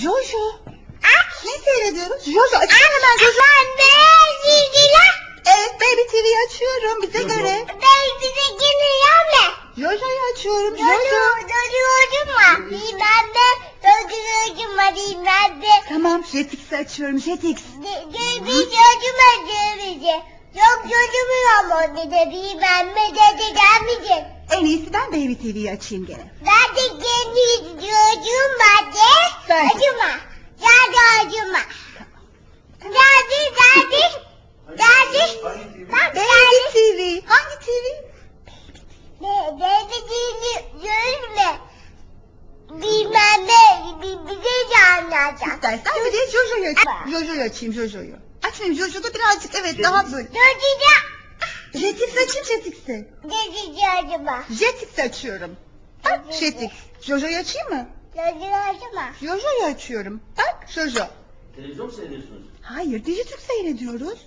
Jojo. Aç. Ne seyrediyoruz? Jojo açsana hemen Jojo. Anne zilgiler. Evet Baby TV'yi açıyorum bize göre. Ben bize geliyor mu? Jojo'yu açıyorum. Çocuğu Jojo. çocuğum var. Bilmem ne. Çocuğum var bilmem ne. Tamam Jetix'i açıyorum Jetix. Çocuğum var bize. Yok çocuğum ama dedi bilmem ne dedi gelmeyecek. En iyisi ben Baby TV'yi açayım gene. Ben de kendi çocuğum var dediğini görme. Bilmem ne. bi- Bize de anlatacak. İstersen bir de Jojo'yu açayım. Jojo'yu açayım Jojo'yu. Açmayayım Jojo'da birazcık evet daha böyle. Çocuğa. Jetix açayım Jetix'i. Dedi acıma. Jetix açıyorum. Bak Jetix. Jojo'yu açayım mı? Çocuğu acıma. Jojo'yu açıyorum. Bak Jojo. Televizyon mu seyrediyorsunuz? Hayır Dijitürk seyrediyoruz.